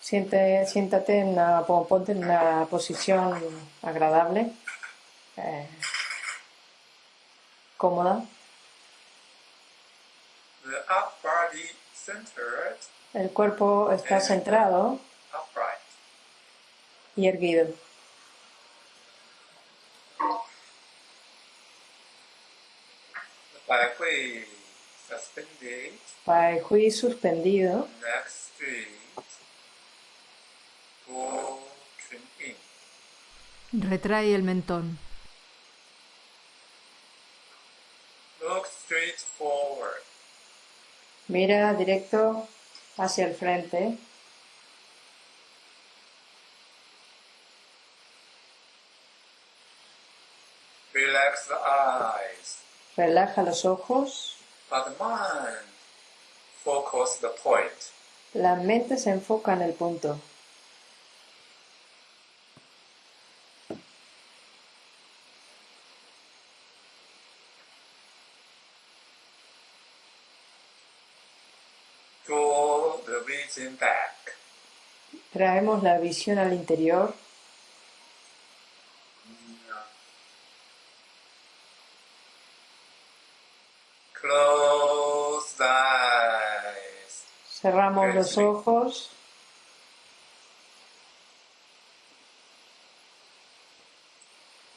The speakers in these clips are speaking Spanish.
Siente, siéntate en una, pon- ponte en una posición agradable, eh, cómoda. The up body centered, El cuerpo está centrado y erguido. Pai Hui suspendido, straight. Go chin in. Retrae el mentón. Look straight forward. mira directo hacia el frente, Relax the eyes. relaja los ojos, But the mind focus the point. la mente se enfoca en el punto. Draw the vision back. Traemos la visión al interior, Close the eyes. cerramos los ojos,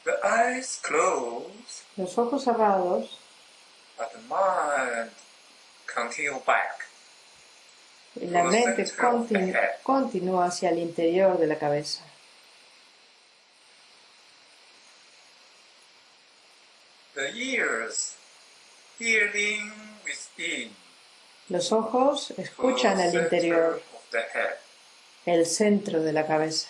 The eyes close, los ojos cerrados. But the mind continue back. Y la mente continu- continúa hacia el interior de la cabeza. The ears hearing within. Los ojos escuchan el interior, of the head. el centro de la cabeza.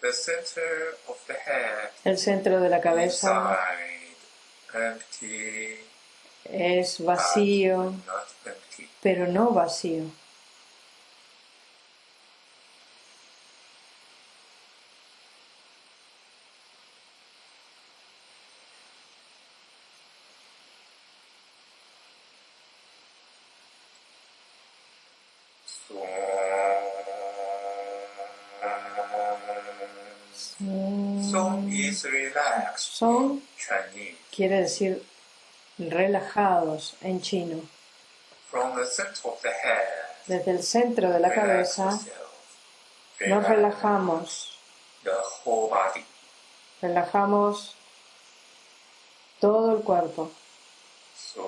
The center of the head. El centro de la cabeza es vacío, not empty. pero no vacío. Song is Chinese. quiere decir relajados en chino. From the center of the head, Desde el centro de la cabeza nos relajamos, The whole body. relajamos todo el cuerpo. So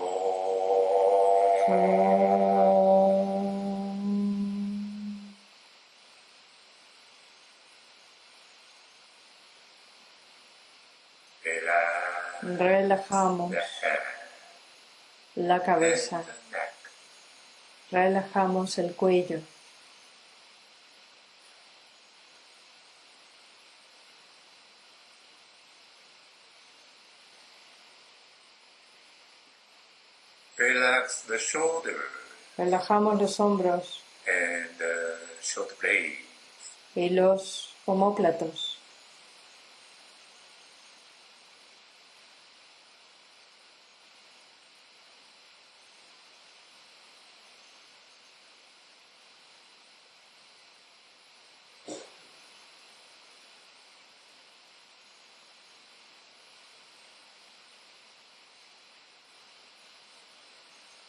relax Relajamos la cabeza, relajamos el cuello, Relax the shoulder relajamos los hombros and blade. y los omóplatos.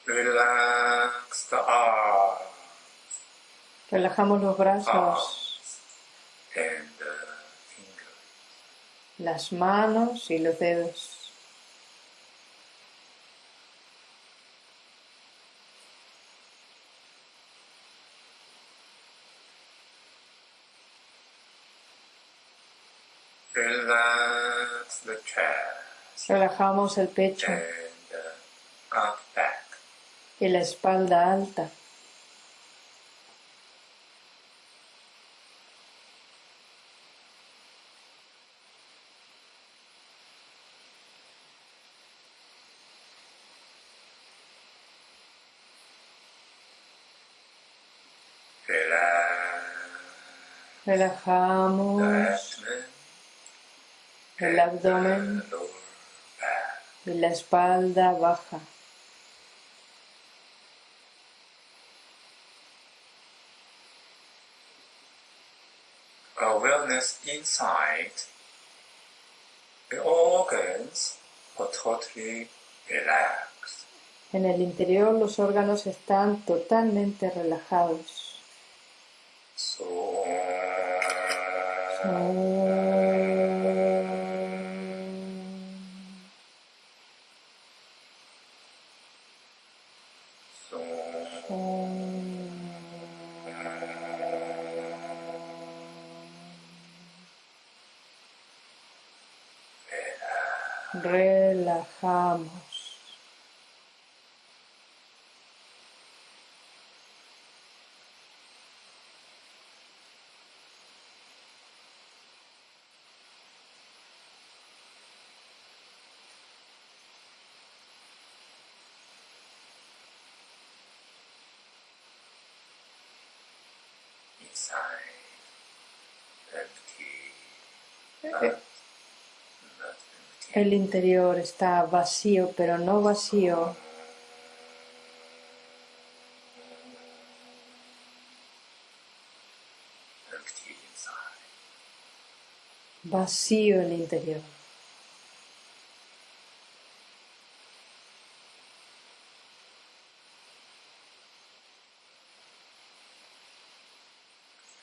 Relax the arms Relajamos los brazos, Arms. and the fingers. las manos y los dedos. Relax the chest Relajamos el pecho and. Y la espalda alta. Relajamos el abdomen y la espalda baja. Inside the organs are totally relaxed. En el interior los órganos están totalmente relajados. So so Relajamos. inside empty. Eh, Not, not empty. El interior está vacío, pero no vacío. Vacío el interior.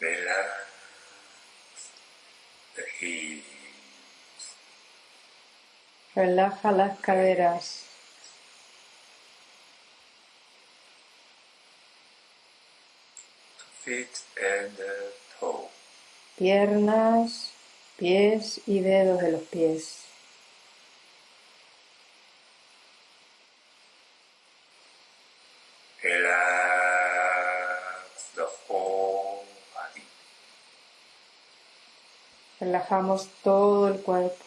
Relax the hips. Relaja las caderas. feet and uh, toe. Piernas, pies y dedos de los pies. Relax the whole body. Relajamos todo el cuerpo.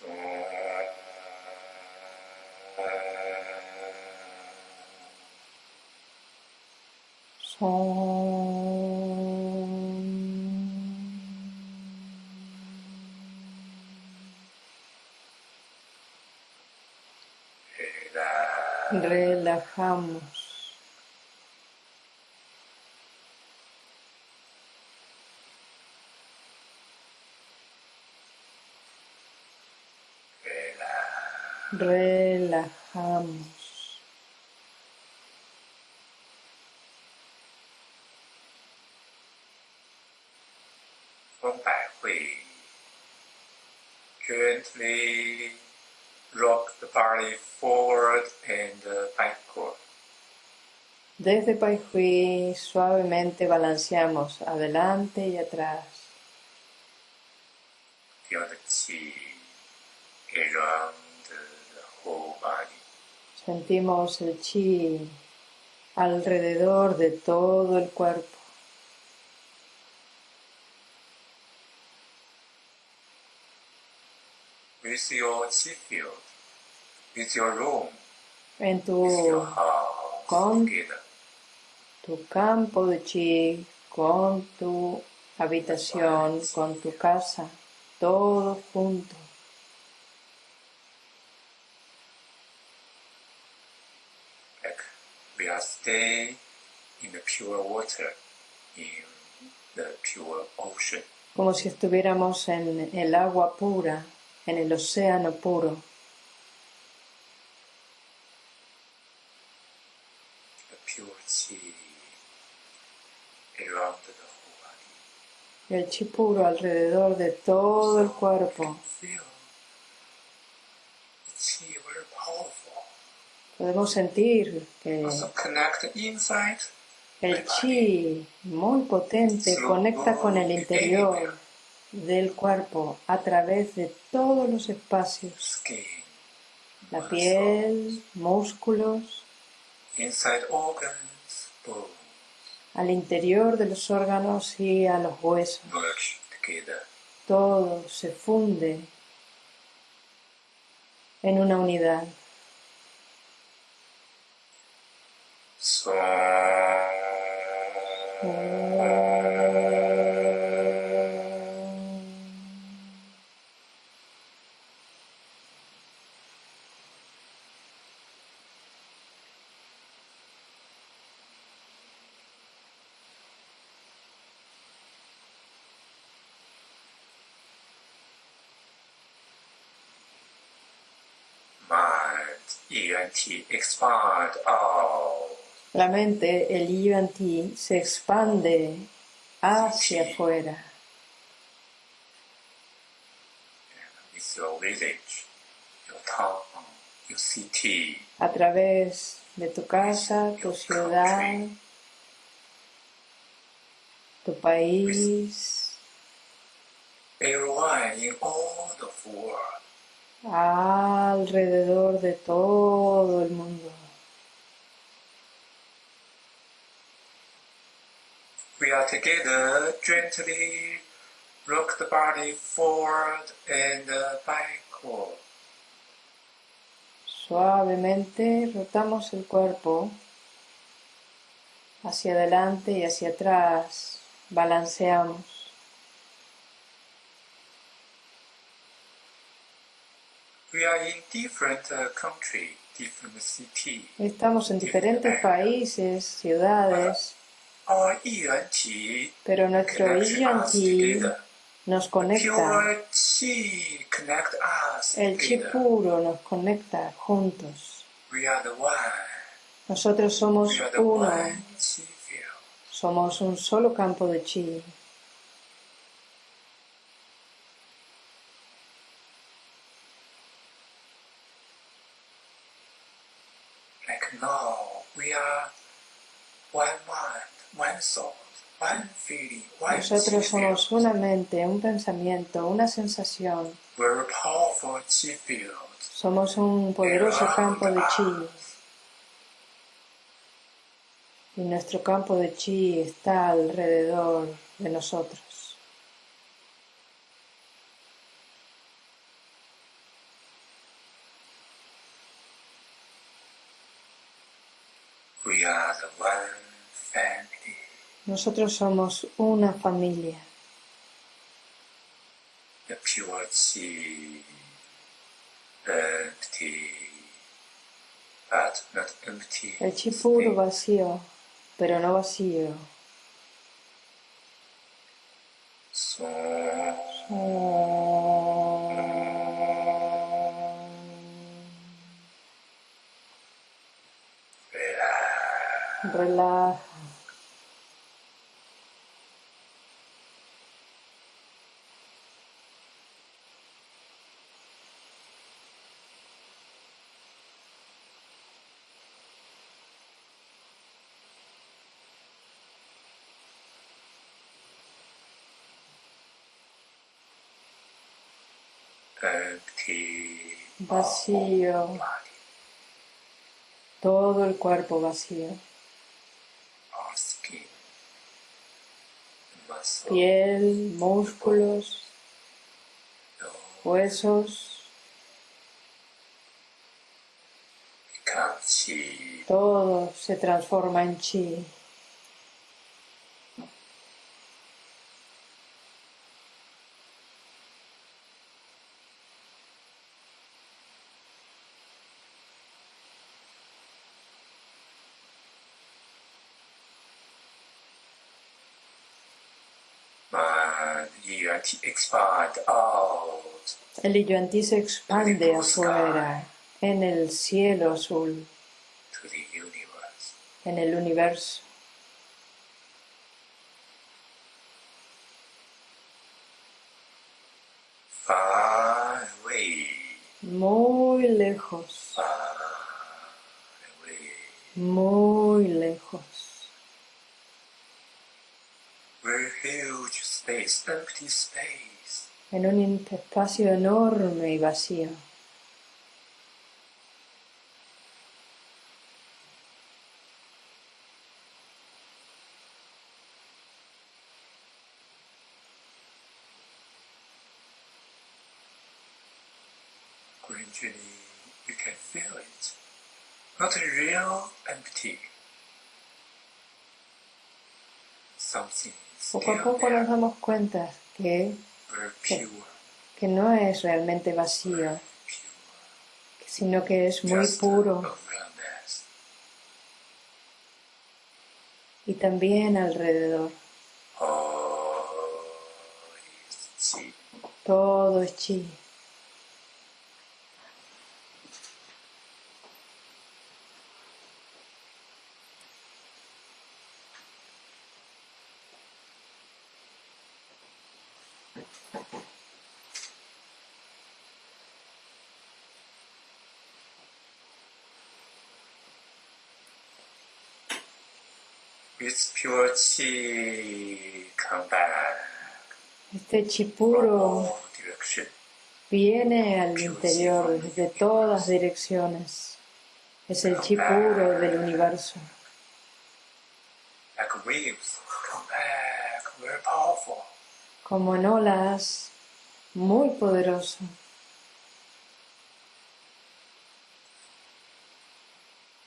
So, Son. relax. Relajamos. Relajamos. Gently body forward and uh, backward. Desde Pai Hui suavemente balanceamos adelante y atrás. Feel the qi around the whole body. Sentimos el chi alrededor de todo el cuerpo. With your qi field, room, En tu, house con- together. tu campo de chi, con tu habitación, con tu casa, todo junto. Like we are staying in the pure water, in the pure ocean. como si estuviéramos en el agua pura, en el océano puro. the pure qi around the whole El chi puro alrededor de todo el cuerpo. Podemos sentir que el chi muy potente conecta con el interior del cuerpo a través de todos los espacios. La piel, músculos, al interior de los órganos y a los huesos. Todo se funde en una unidad. Expand out. La mente, el yuan ti, se expande hacia afuera. It's your village, your town, your city. A través de tu casa, tu ciudad, tu país. Everyone in all the world alrededor de todo el mundo. We are together, gently rock the body forward and backward. Suavemente rotamos el cuerpo hacia adelante y hacia atrás, balanceamos. Estamos en diferentes países, ciudades, pero nuestro Yi nos conecta. El chi puro nos conecta juntos. Nosotros somos uno. Somos un solo campo de chi. Nosotros somos una mente, un pensamiento, una sensación. Somos un poderoso campo de chi. Y nuestro campo de chi está alrededor de nosotros. Nosotros somos una familia. El chi puro vacío, pero no vacío. Relaja. Vacío. Todo el cuerpo vacío. Piel, músculos, huesos. Todo se transforma en chi. El Yuan-Ti se expande afuera, en el cielo azul, en el universo. Muy lejos. Muy lejos. En un espacio enorme y vacío. Gradually, you can feel it. Not real empty, Poco a poco nos damos cuenta que, pure, que no es realmente vacío, sino que es muy puro y también alrededor. Chi. Todo es chi. With pure chi come back Este chi puro viene al interior desde todas direcciones. Es el chi puro del universo. Como en olas, muy poderoso.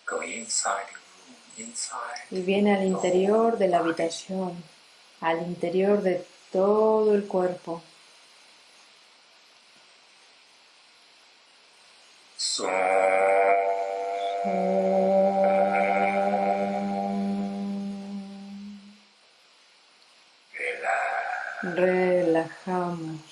Go inside. Y viene al interior de la habitación, al interior de todo el cuerpo. So. Relajamos.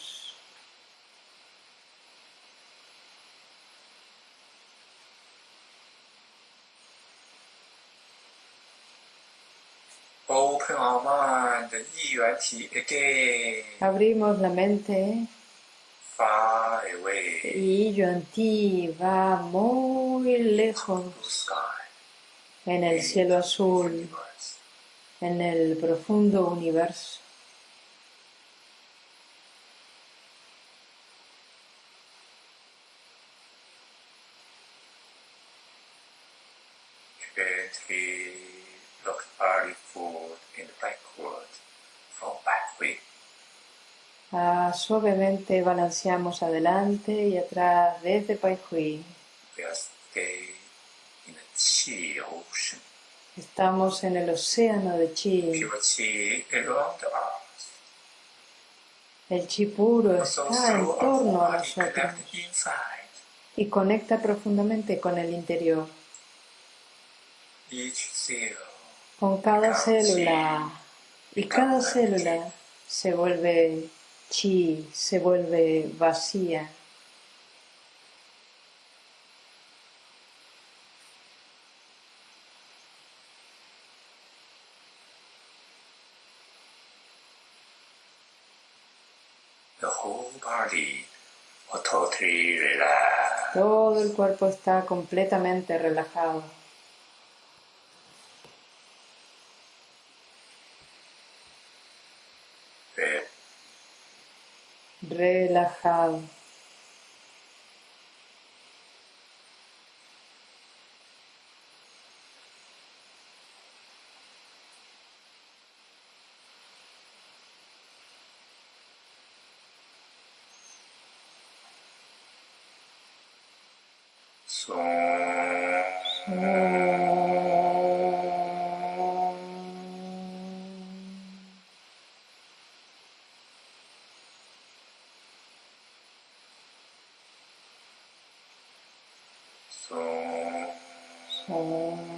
Abrimos la mente. Away, y Yuan Ti va muy lejos. En el cielo azul, en el profundo universo. Gently look body forward and backward from back way. Ah, suavemente balanceamos adelante y atrás desde Pai Hui. Estamos en el océano de Chi. El Chi puro está en torno a nosotros. Y conecta profundamente con el interior. Con cada célula. y cada célula. se vuelve chi, se vuelve vacía. the whole body totally relaxed. Todo el cuerpo está completamente relajado. Very Relajado. So so with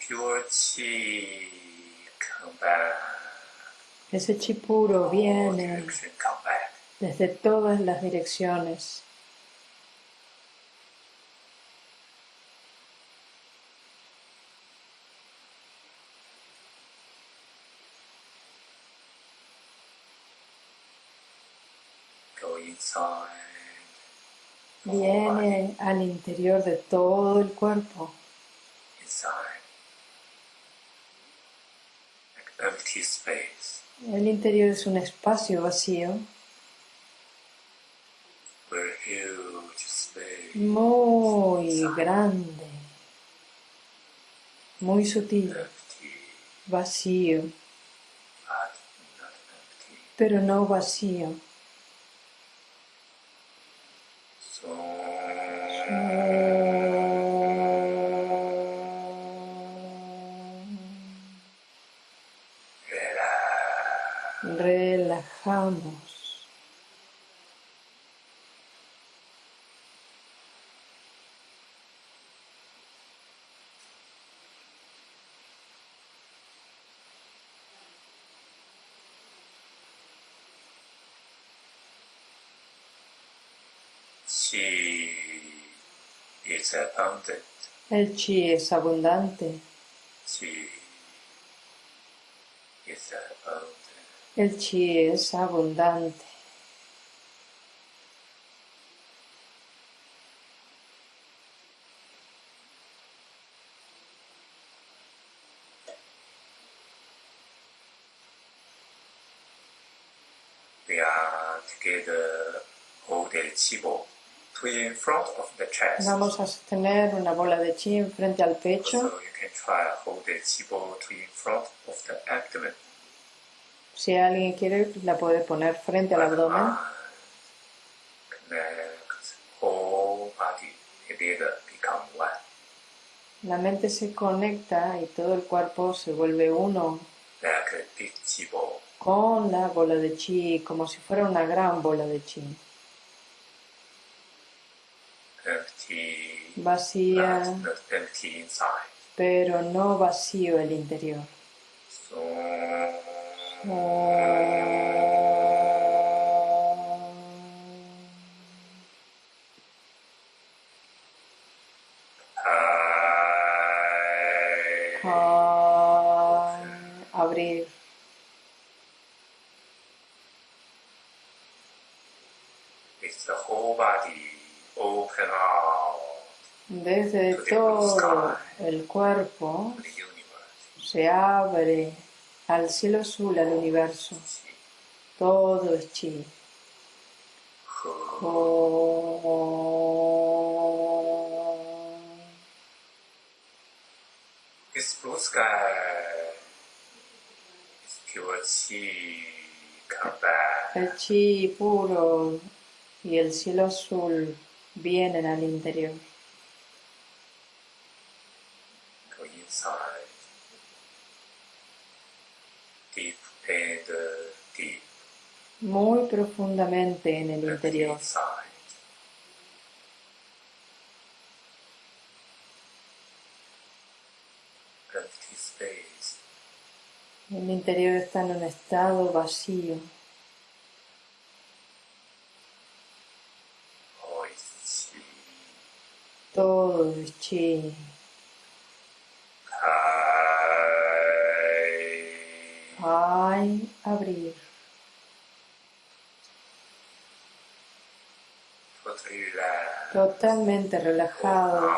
pure chi come back. Ese chi puro viene. Desde todas las direcciones. Go inside. Viene al interior de todo el cuerpo. El interior es un espacio vacío muy grande, muy sutil, vacío, pero no vacío. So relax. Relajamos. Chi is abundant. El chi es abundante. Chi is abundant. El chi es abundante. We are together hold the chi ball to in front of the chest. Vamos a sostener una bola de chi frente al pecho. So you can try hold the chi ball to in front of the abdomen. Si alguien quiere, la puede poner frente al abdomen. Connect whole body together become one. La mente se conecta y todo el cuerpo se vuelve uno Like a big chi ball. con la bola de chi, como si fuera una gran bola de chi. Empty, Vacía, pero no vacío el interior. Abrir. It's the whole body open out Desde todo el cuerpo se abre al cielo azul, al universo. Todo es chi. El chi puro y el cielo azul vienen al interior. Go inside. Deep and deep. Muy profundamente en el And interior. inside. Empty space. El interior está en un estado vacío. Todo es chi. Hay abrir. Totalmente relajados.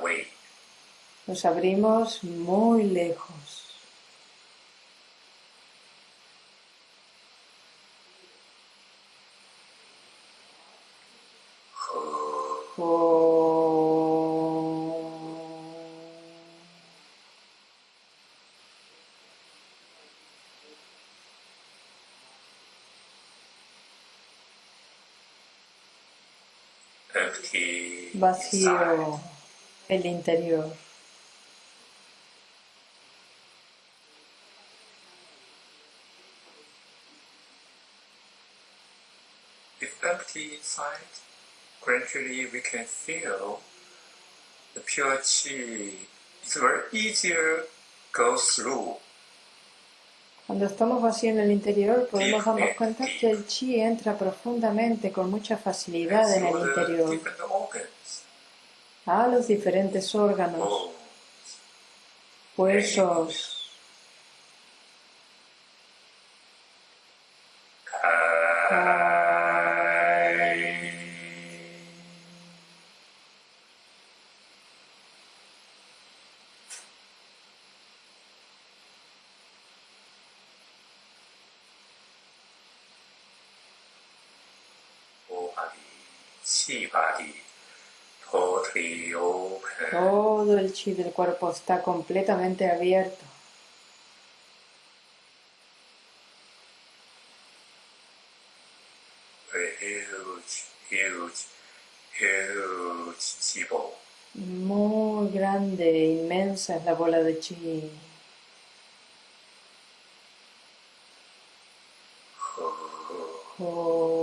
Away. Nos abrimos muy lejos. Empty. inside. Vacío el interior. If empty inside, gradually we can feel the pure chi is very easier go through. Cuando estamos vacíos en el interior podemos darnos cuenta que el chi entra profundamente con mucha facilidad en el interior. A los diferentes órganos, huesos, chi body totally open. Todo el chi del cuerpo está completamente abierto. Muy grande, inmensa es la bola de chi. Oh.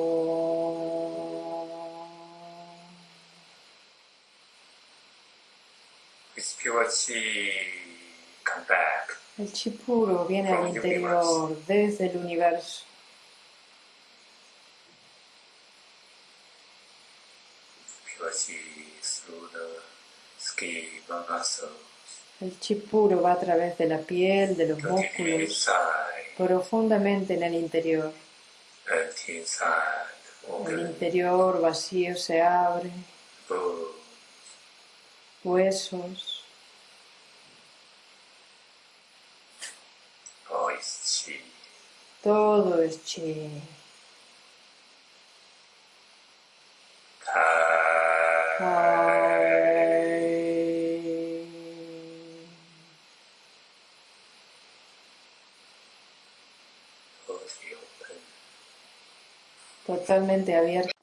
This pure chi come back. El chi puro viene al interior desde el universo. El chi puro va a través de la piel, de los músculos, profundamente en el interior. El interior vacío se abre, huesos, voice chi. Todo es chi. Totalmente abierto.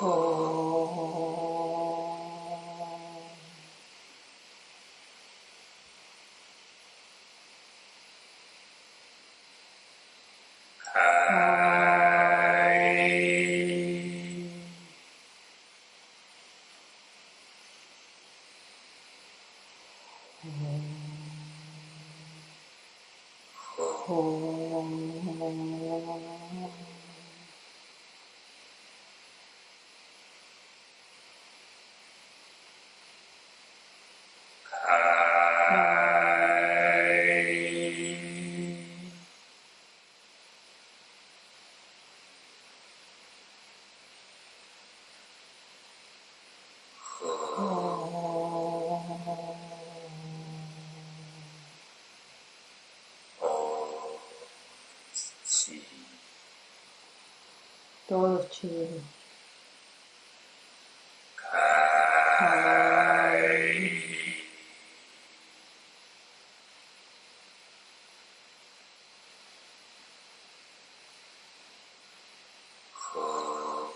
Oh. Todo chido. Kai.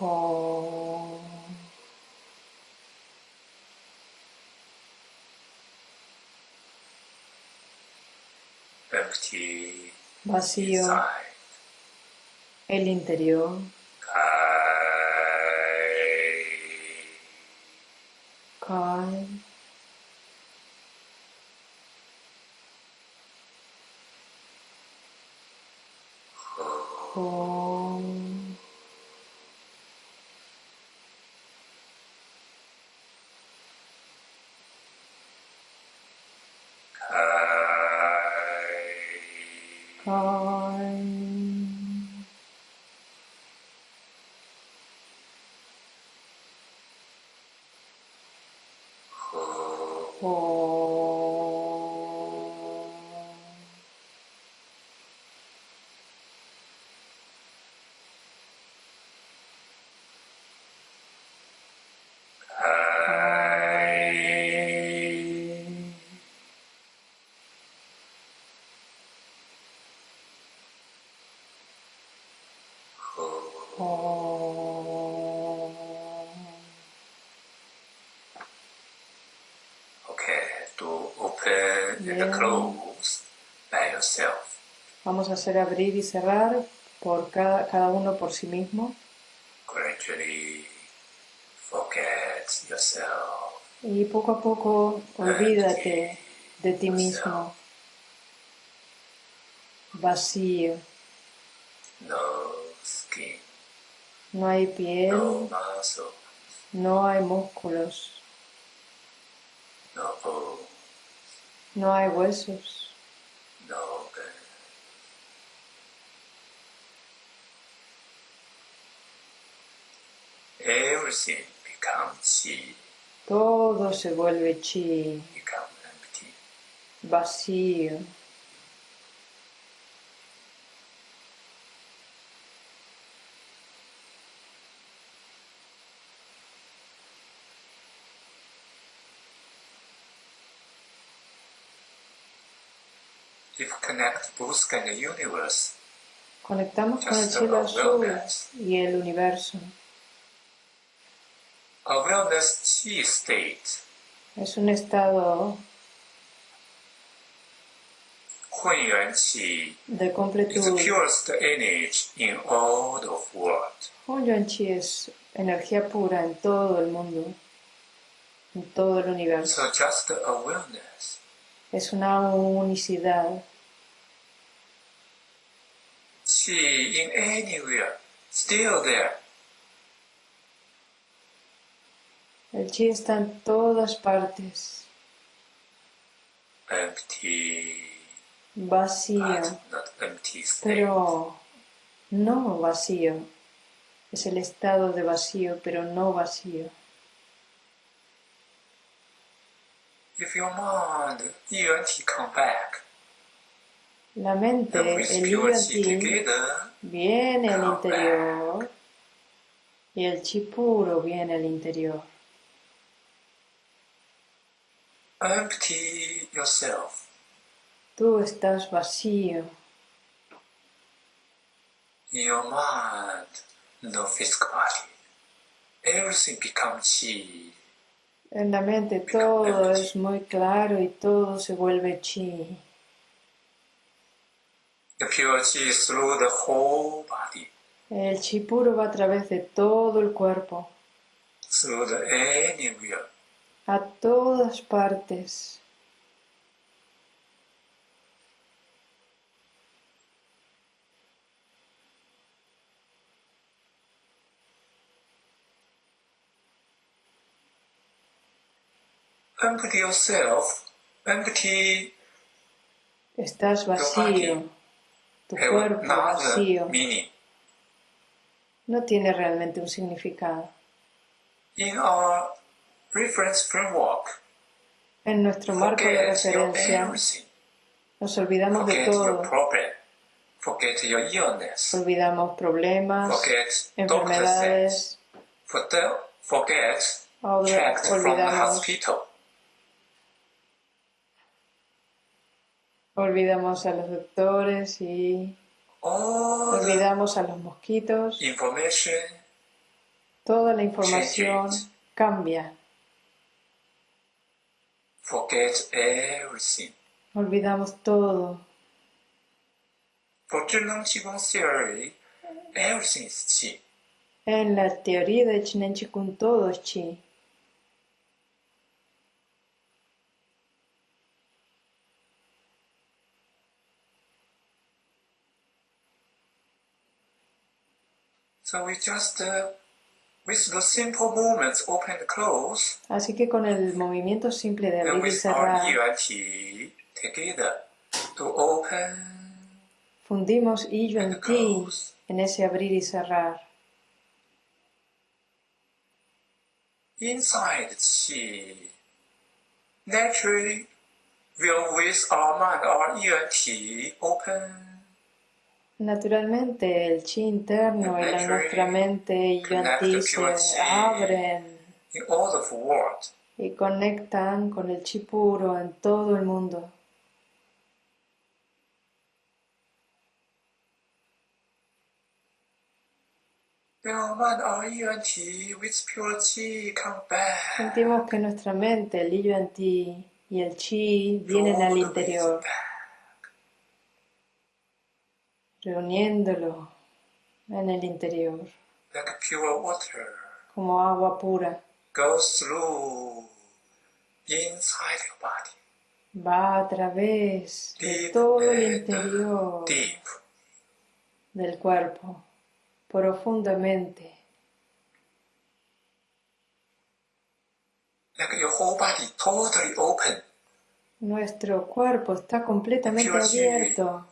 Oh. Empty Vacío el interior. Kai. Kai. 뭐 to open Bien. and close by yourself. Vamos a hacer abrir y cerrar por cada, cada uno por sí mismo. Gradually forget yourself. Y poco a poco olvídate de ti mismo. Vacío. No skin. No hay piel. No, no hay músculos. No no hay huesos. No, okay. Everything becomes chi. Todo se vuelve chi. Become empty. Vacío. Conectamos con el cielo azul y el universo. Es un estado de completud. Hunyuan Chi es energía en todo el mundo. Es una unicidad see in anywhere, still there. El chi está en todas partes. Empty. Vacío. Empty pero no vacío. Es el estado de vacío, pero no vacío. If your mind, you come back. La mente, el yin viene al interior y el chi puro viene al interior. Empty yourself. Tú estás vacío. Your mind, no physical. Everything becomes chi. En la mente todo es muy claro y todo se vuelve chi. The pure chi is through the whole body. El chi puro va a través de todo el cuerpo. Through the anywhere. A todas partes. Empty yourself. Empty. Estás vacío tu eh, cuerpo vacío, eh, no tiene realmente un significado. In our reference framework, en nuestro marco de referencia, nos olvidamos de todo. Forget your illness. Olvidamos problemas, forget enfermedades. Forget, olvidamos Olvidamos a los doctores y olvidamos a los mosquitos. Toda la información cambia. Forget everything. Olvidamos todo. Theory, everything is chi. En la teoría de Chinen Chikun todo es chi. So we just, uh, with the simple movements, open and close. Así que con el movimiento simple de abrir y cerrar. Together, to open fundimos y yo en ti en ese abrir y cerrar. Inside qi, naturally, will with our mind, our yuan qi open. Naturalmente el chi interno y la nuestra mente y se abren y conectan con el chi puro en todo el mundo. Sentimos que nuestra mente, el yuan ti y el chi vienen al interior, reuniéndolo en el interior, como agua pura. Va a través de todo el interior del cuerpo profundamente. Nuestro cuerpo está completamente abierto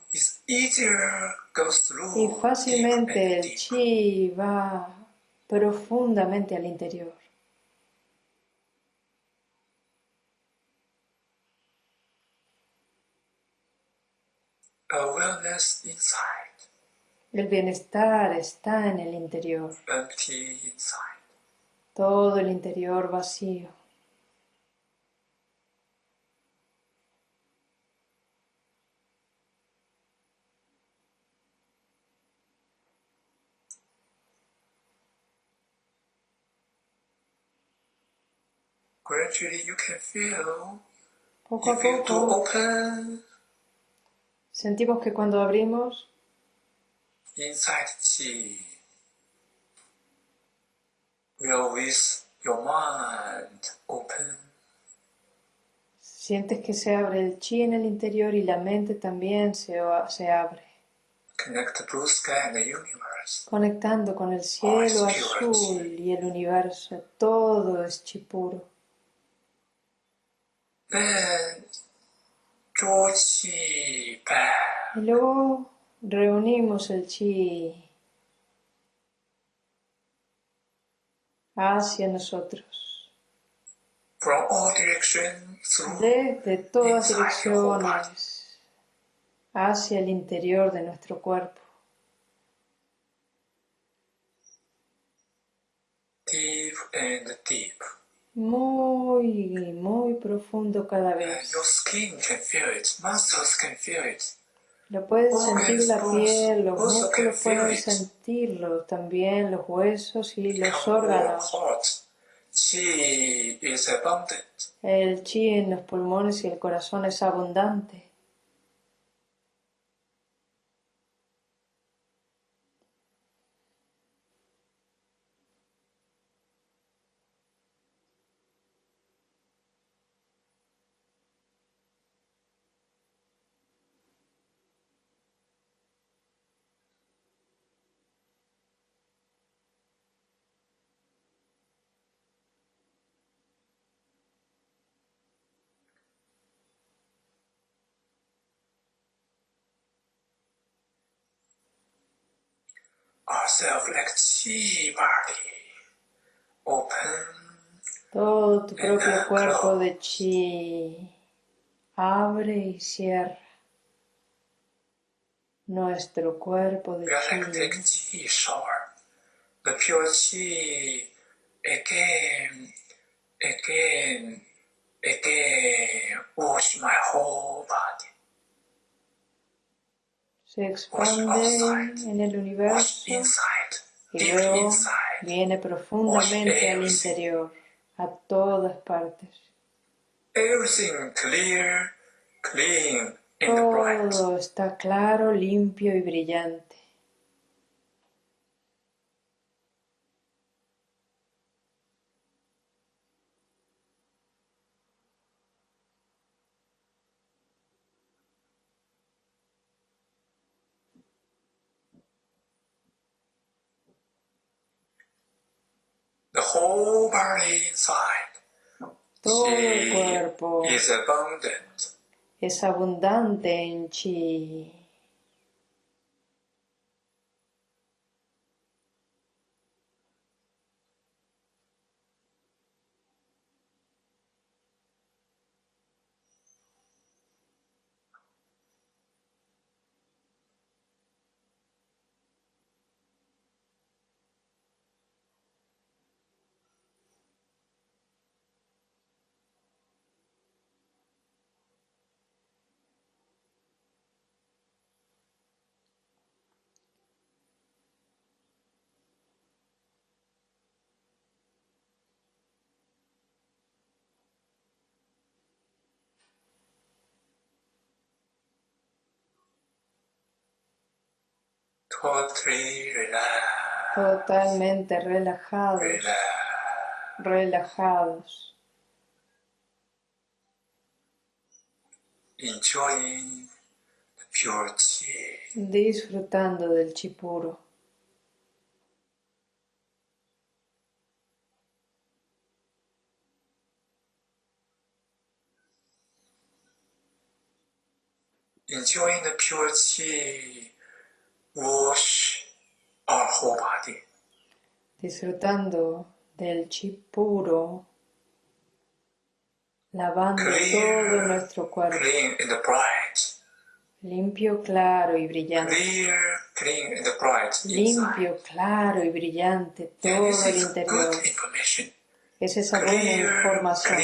y fácilmente el chi va profundamente al interior. El bienestar está en el interior. Todo el interior vacío. Poco a poco sentimos que cuando abrimos inside chi will with your mind open. Sientes que se abre el chi en el interior y la mente también se, se abre. Connect the blue sky and the universe. Conectando con el cielo azul y el universo, todo es chi puro. Y luego reunimos el chi hacia nosotros. Desde todas direcciones hacia el interior de nuestro cuerpo. Muy, muy profundo cada vez. Lo puedes sentir la piel, los músculos pueden sentirlo, también los huesos y los órganos. El chi en los pulmones y el corazón es abundante. Todo tu propio cuerpo de chi abre y cierra. Nuestro cuerpo de chi. The pure chi again, again, again wash my whole body se expande en el universo y luego viene profundamente al interior, a todas partes. Todo está claro, limpio y brillante. Todo el cuerpo es abundante en chi. Totalmente relajados, relajados, disfrutando del chi puro. enjoying the pure chi wash our whole body. Disfrutando del chi puro, lavando clear, todo nuestro cuerpo. Clean and bright. Limpio, claro y brillante. Clear, clean and bright Limpio, claro y brillante todo el interior. Es esa buena información.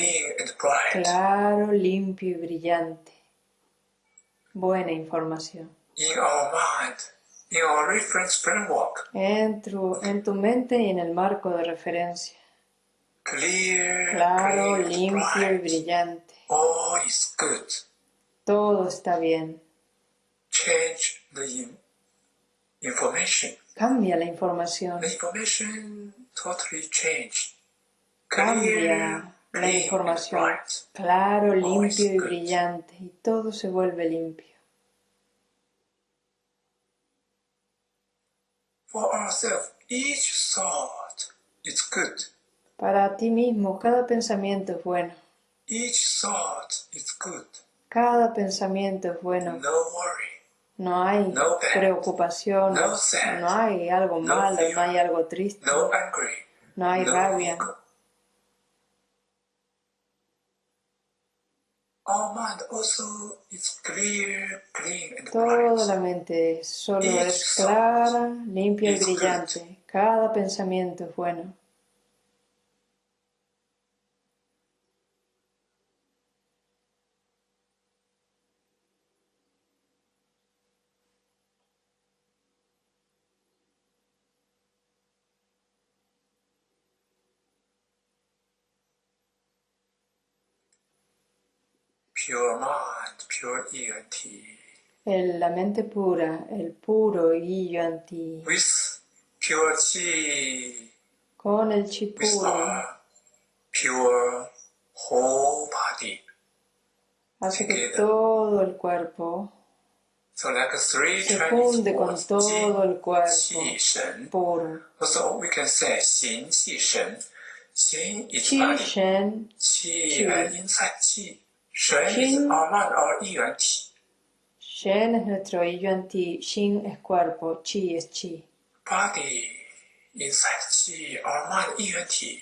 Claro, limpio y brillante buena información. En tu, en tu mente y en el marco de referencia. claro, limpio y brillante. Todo está bien. Cambia la información. Cambia la información. Claro, limpio y brillante. Y todo se vuelve limpio. Para ti mismo, cada pensamiento es bueno. Cada pensamiento es bueno. No hay preocupación, no hay algo malo, no hay algo triste, no hay rabia. Toda la mente solo es clara, limpia y brillante. Cada pensamiento es bueno. El, la mente pura, el puro Yuan-Ti. Con el chi puro. Hace que todo el cuerpo se funde con todo el cuerpo puro. Chi Shen, Chi. Shen, Shen es nuestro yuan ti, Shin es cuerpo, Chi es Chi. Body inside Chi, our mind yuan ti,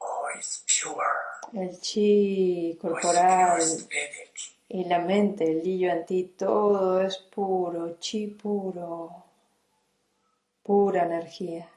all is pure. El Chi corporal y la mente, el yuan ti, todo es puro, Chi puro, pura energía.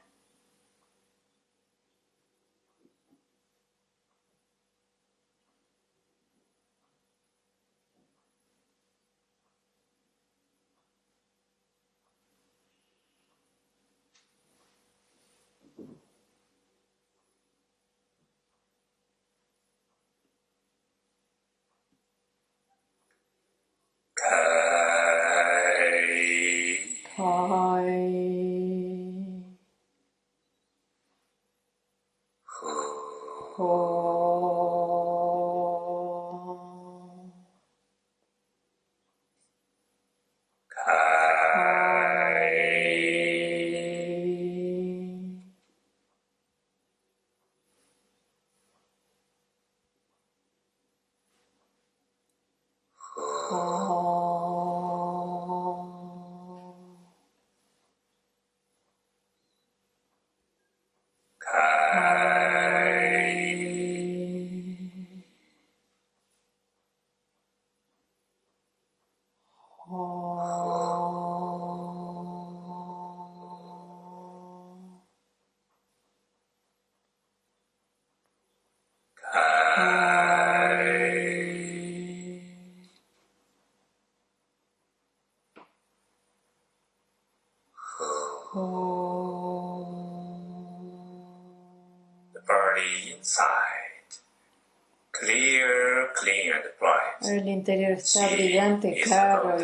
Está brillante, claro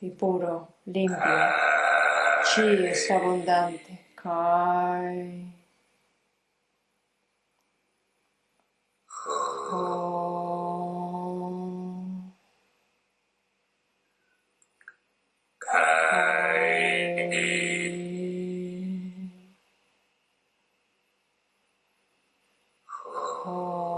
y, y puro, limpio. Chi es abundante. Kai. El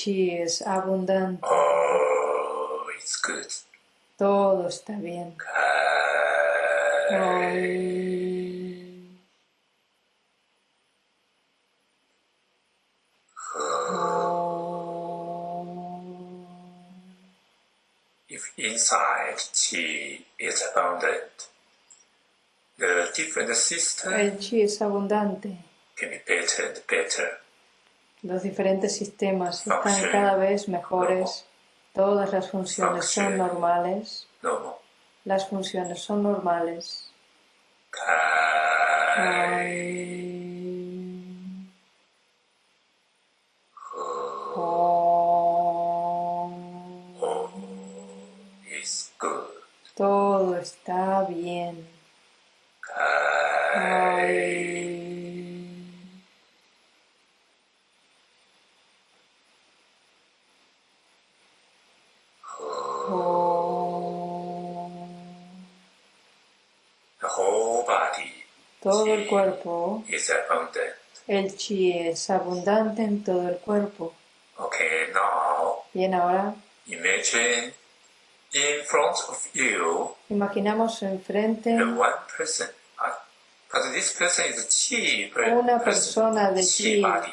chi es abundante. Oh, it's good. Todo está bien. If inside chi is abundant, the different system El chi es abundante. can be better and better. Los diferentes sistemas están cada vez mejores. Todas las funciones son normales. Las funciones son normales. Todo está bien. El chi es abundante en todo el cuerpo. Okay, now. Bien, ahora. Imagine in front of you. Imaginamos enfrente. The one person. Uh, but this person is chi. Una persona de chi. Body.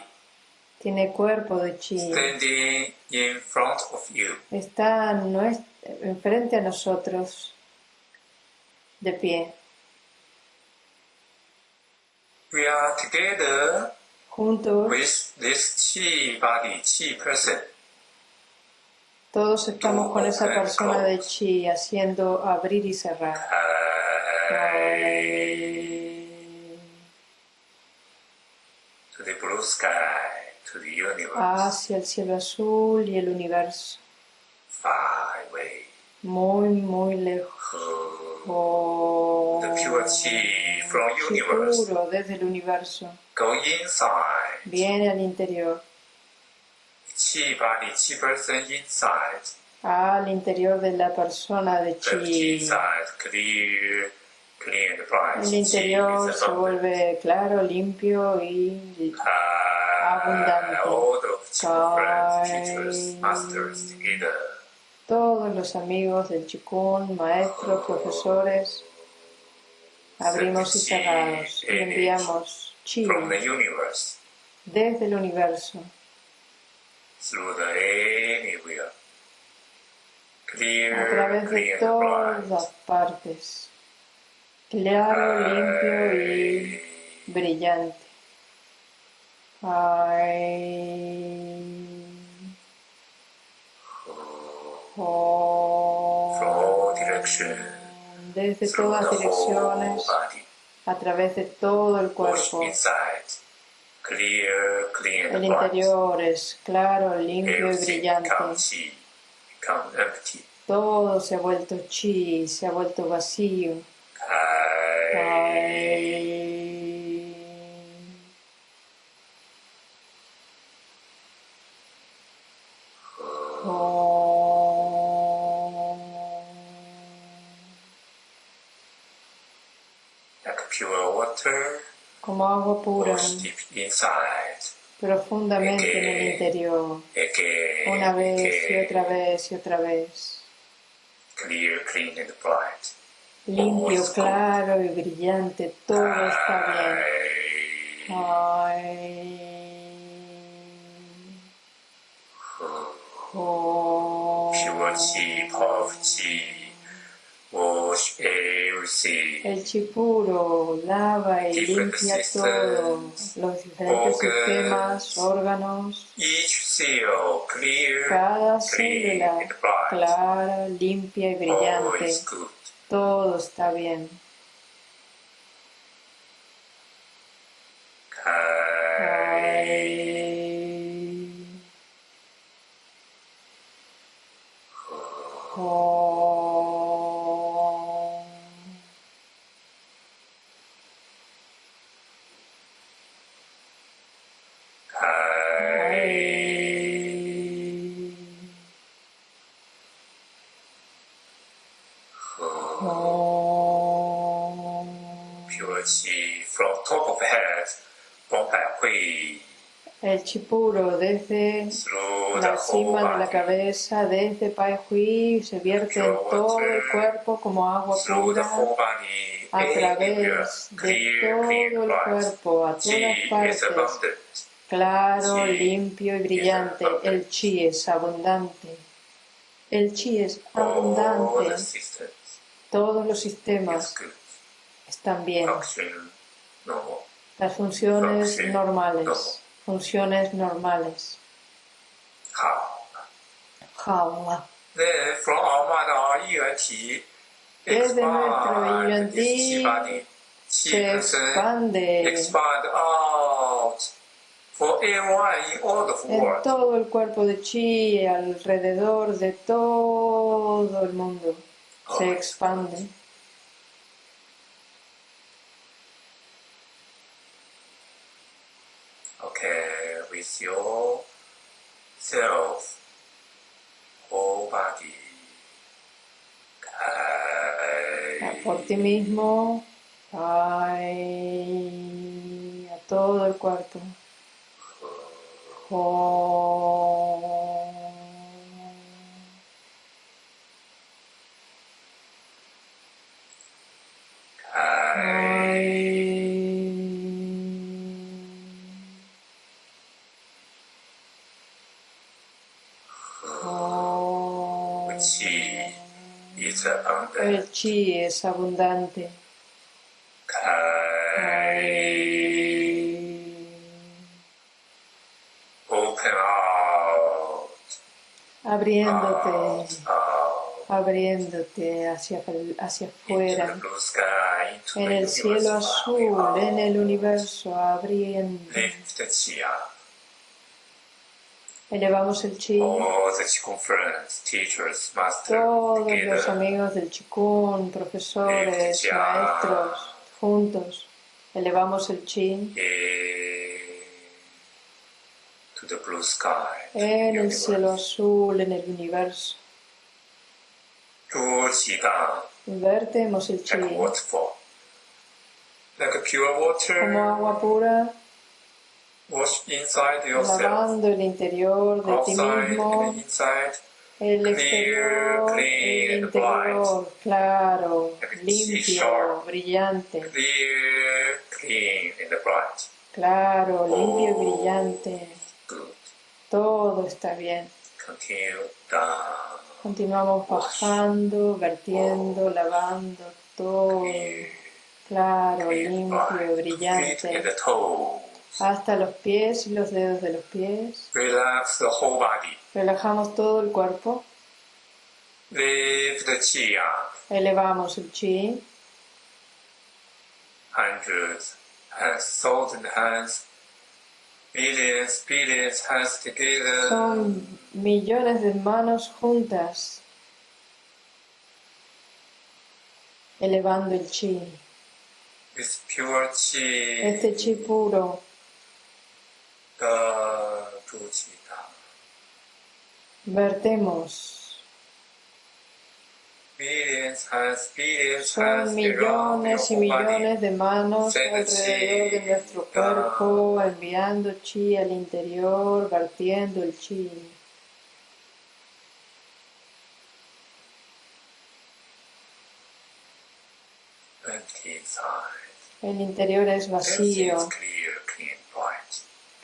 Tiene cuerpo de chi. Standing in front of you. Está enfrente a nosotros. De pie. We are together juntos with this chi body, chi person. Todos estamos con esa persona de chi haciendo abrir y cerrar. To the blue sky, to the universe. Hacia el cielo azul y el universo. Far away. Muy, muy lejos. Oh, the pure chi puro desde el universo. Go inside. Viene al interior. Chi body, chi person inside. Al interior de la persona de chi. El interior se vuelve claro, limpio y abundante. Together todos los amigos del Chikun, maestros, profesores, abrimos y cerramos. Y enviamos chi desde el universo. A través de todas las partes, claro, limpio y brillante. Desde todas direcciones, a través de todo el cuerpo. El interior es claro, limpio y brillante. Todo se ha vuelto chi, se ha vuelto vacío. Como agua pura, profundamente en el interior, una vez y otra vez y otra vez. Limpio, claro y brillante, todo está bien. Ay. El chi puro lava y limpia todos los diferentes sistemas, órganos. Cada célula clara, limpia y brillante. Todo está bien. El chipuro desde la cima de la cabeza, desde Pai Hui, se vierte en todo el cuerpo como agua pura a través de todo el cuerpo, a todas partes. Claro, limpio y brillante. El chi es abundante. El chi es abundante. Todos los sistemas están bien. Las funciones normales. Funciones normales. Desde nuestro yuan se expande. en todo el cuerpo de chi, alrededor de todo el mundo, se expande. Self, whole body. Por ti mismo, a todo el cuerpo. El chi es abundante. Abriéndote, abriéndote hacia, hacia afuera, en el cielo azul, en el universo, abriendo. Elevamos el chi. Todos los amigos del Chikun, profesores, maestros, juntos, elevamos el chi. En el cielo azul, en el universo. Vertemos el chi. Como agua pura lavando el interior de ti mismo, el exterior, el interior, claro, limpio, brillante. Claro, limpio y brillante. Todo está bien. Continuamos bajando, vertiendo, lavando todo. Claro, limpio, brillante hasta los pies y los dedos de los pies. Relax the whole body. Relajamos todo el cuerpo. Lift the chi up. Elevamos el chi. Hundreds and thousand hands. Billions, billions hands together. Son millones de manos juntas. Elevando el chi. Pure chi. Este chi puro Vertemos. Son millones y millones de manos alrededor de nuestro cuerpo, enviando chi al interior, vertiendo el chi. El interior es vacío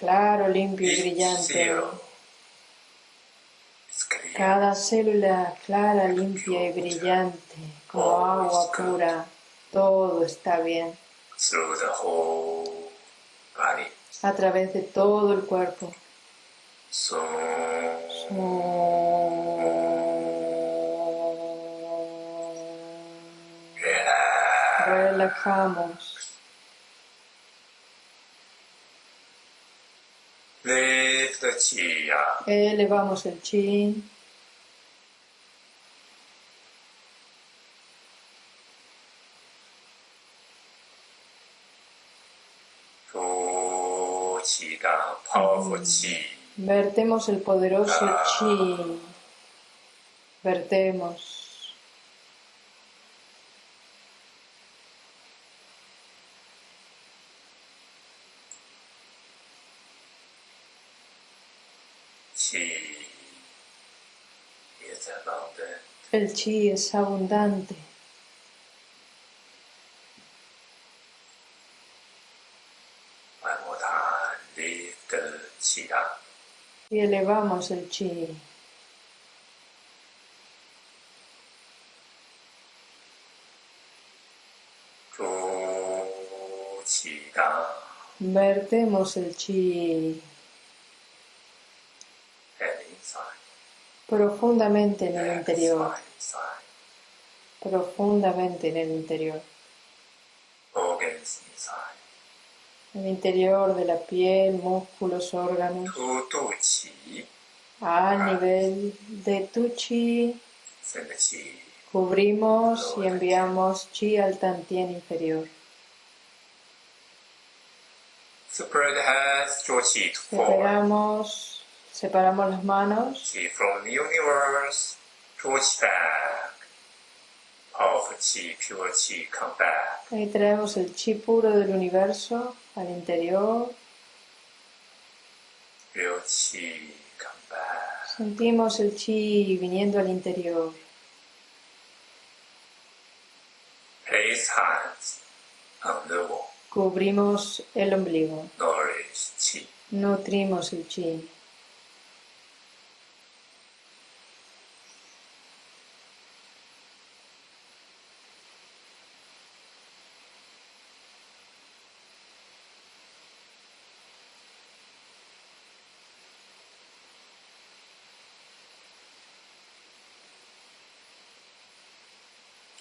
claro, limpio y brillante. Cada célula clara, limpia y brillante, como agua pura, todo está bien. A través de todo el cuerpo. Relajamos. Elevamos el chi. Vertemos el poderoso chi. Vertemos. El chi es abundante. Y elevamos el chi. Vertemos el chi. Profundamente en el interior, profundamente en el interior, el interior de la piel, músculos, órganos, a nivel de tu chi, cubrimos y enviamos chi al tantien inferior. Separamos Separamos las manos. Chi from the universe towards back. Powerful chi, pure chi, come back. Ahí traemos el chi puro del universo al interior. Real chi, come back. Sentimos el chi viniendo al interior. Place hands on the wall. Cubrimos el ombligo. Nourish chi. Nutrimos el chi.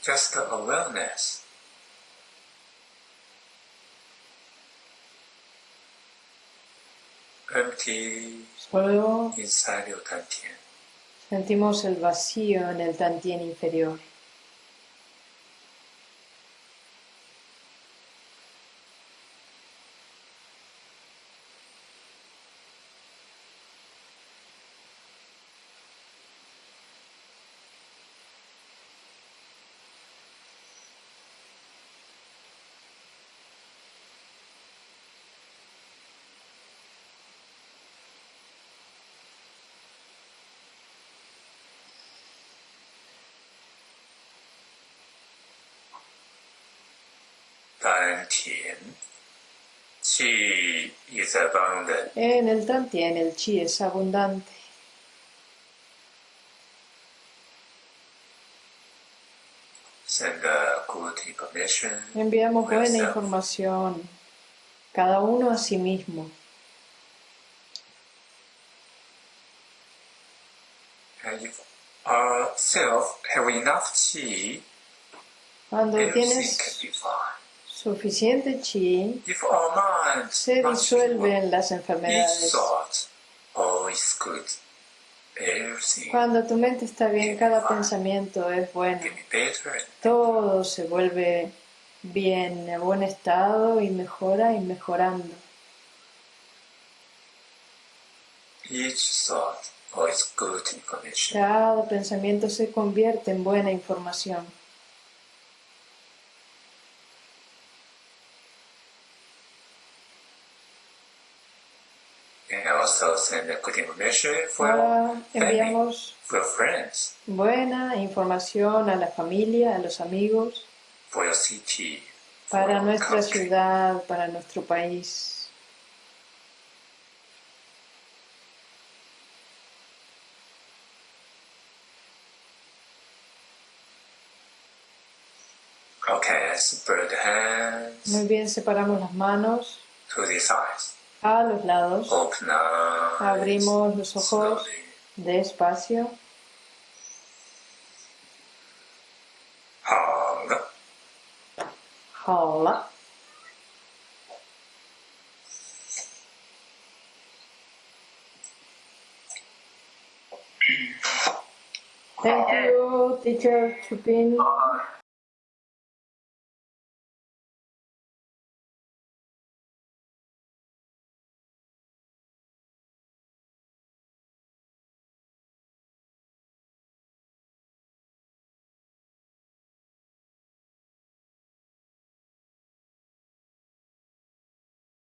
Just the awareness. Empty Solo inside your tantien. sentimos el vacío en el tantien inferior. En el Tantien el chi es abundante. Enviamos buena información, cada uno a sí mismo. Cuando tienes suficiente chi se disuelven las enfermedades. Cuando tu mente está bien, cada pensamiento es bueno. Todo se vuelve bien, en buen estado y mejora y mejorando. Cada pensamiento se convierte en buena información. and the continuous measure for Ahora family, enviamos for friends, buena información a la familia, a los amigos, for your city, para for nuestra country. ciudad, para nuestro país. Okay, separate the hands. Muy bien, separamos las manos. To the sides a los lados. Abrimos los ojos despacio. 了。Thank you, teacher Chupin.